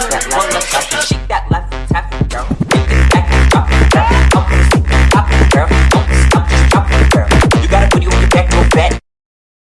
One that left.